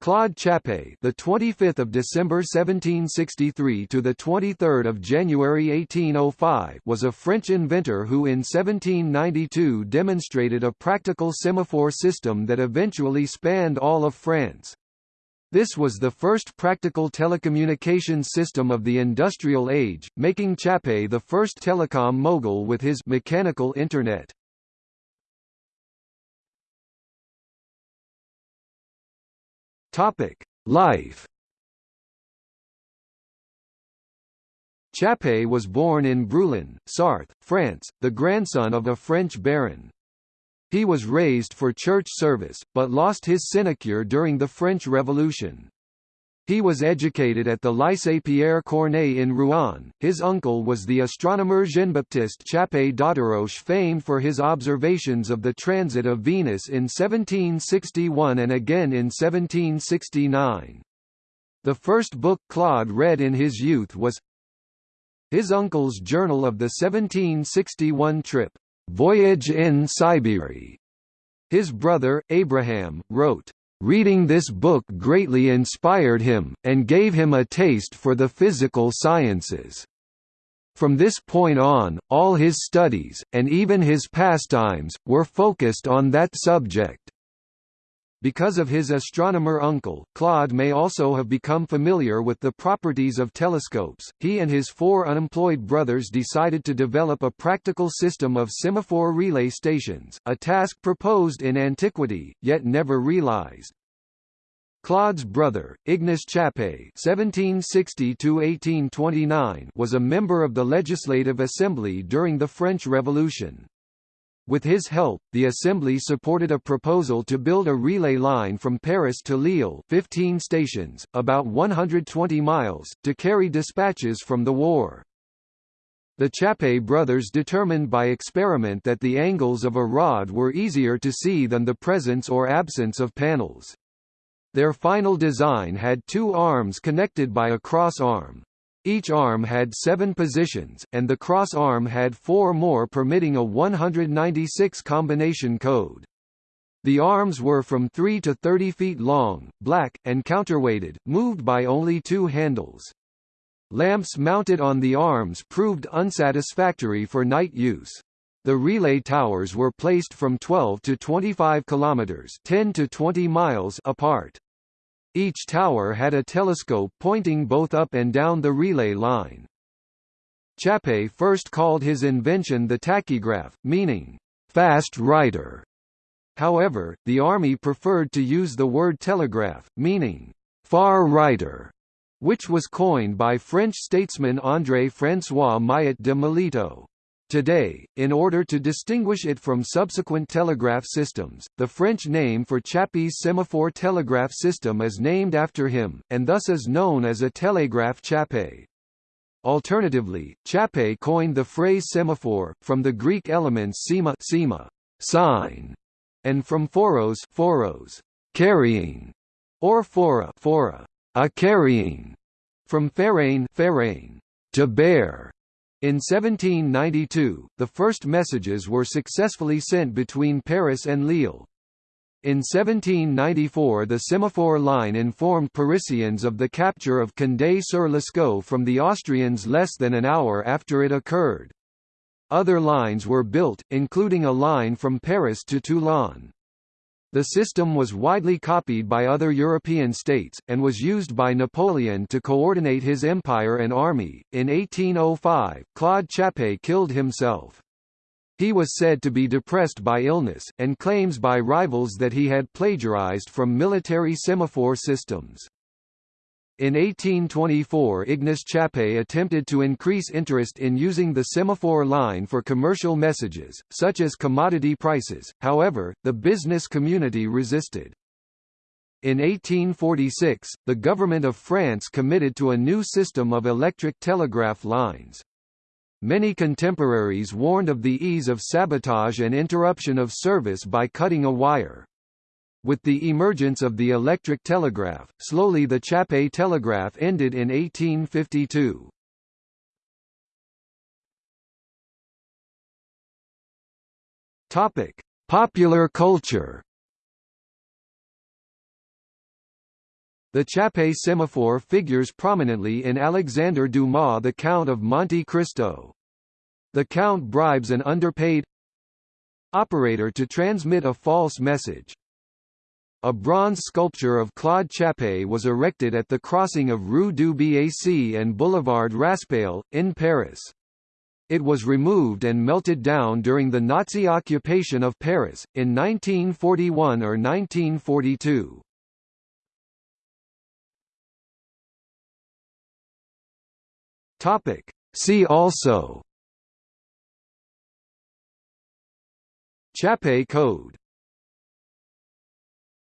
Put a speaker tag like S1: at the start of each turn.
S1: Claude Chappe, the 25th of December 1763 to the 23rd of January 1805, was a French inventor who in 1792 demonstrated a practical semaphore system that eventually spanned all of France. This was the first practical telecommunications system of the industrial age, making Chappe the first telecom mogul with his mechanical internet. Topic: Life. Chappe was born in Brûlon, Sarthe, France, the grandson of a French baron. He was raised for church service, but lost his sinecure during the French Revolution. He was educated at the Lycée Pierre Corneille in Rouen. His uncle was the astronomer Jean-Baptiste Chappe d'Auteroche famed for his observations of the transit of Venus in 1761 and again in 1769. The first book Claude read in his youth was his uncle's journal of the 1761 trip, Voyage in Siberia. His brother, Abraham, wrote, Reading this book greatly inspired him, and gave him a taste for the physical sciences. From this point on, all his studies, and even his pastimes, were focused on that subject. Because of his astronomer uncle, Claude may also have become familiar with the properties of telescopes. He and his four unemployed brothers decided to develop a practical system of semaphore relay stations, a task proposed in antiquity, yet never realized. Claude's brother, Ignace (1760–1829), was a member of the Legislative Assembly during the French Revolution. With his help, the Assembly supported a proposal to build a relay line from Paris to Lille 15 stations, about 120 miles, to carry dispatches from the war. The Chappe brothers determined by experiment that the angles of a rod were easier to see than the presence or absence of panels. Their final design had two arms connected by a cross arm. Each arm had seven positions, and the cross arm had four more permitting a 196 combination code. The arms were from 3 to 30 feet long, black, and counterweighted, moved by only two handles. Lamps mounted on the arms proved unsatisfactory for night use. The relay towers were placed from 12 to 25 kilometers, 10 to 20 miles apart. Each tower had a telescope pointing both up and down the relay line. Chappe first called his invention the tachygraph, meaning, fast writer. However, the army preferred to use the word telegraph, meaning, far writer, which was coined by French statesman André-François Millet de Melito. Today, in order to distinguish it from subsequent telegraph systems, the French name for Chappe's semaphore telegraph system is named after him, and thus is known as a télégraphe Chappe. Alternatively, Chappe coined the phrase semaphore, from the Greek elements sema, sema sign, and from phoros, phoros carrying, or phora, phora a carrying, from pherein to bear. In 1792, the first messages were successfully sent between Paris and Lille. In 1794 the semaphore line informed Parisians of the capture of Condé-sur-l'Escaut from the Austrians less than an hour after it occurred. Other lines were built, including a line from Paris to Toulon. The system was widely copied by other European states, and was used by Napoleon to coordinate his empire and army. In 1805, Claude Chappe killed himself. He was said to be depressed by illness, and claims by rivals that he had plagiarized from military semaphore systems. In 1824 Ignace Chappe attempted to increase interest in using the semaphore line for commercial messages, such as commodity prices, however, the business community resisted. In 1846, the government of France committed to a new system of electric telegraph lines. Many contemporaries warned of the ease of sabotage and interruption of service by cutting a wire. With the emergence of the electric telegraph, slowly the Chappe telegraph ended in 1852. Topic: Popular culture. The Chappé semaphore figures prominently in Alexandre Dumas' The Count of Monte Cristo. The Count bribes an underpaid operator to transmit a false message. A bronze sculpture of Claude Chappé was erected at the crossing of Rue du Bac and Boulevard Raspail, in Paris. It was removed and melted down during the Nazi occupation of Paris, in 1941 or 1942. See also Chappé Code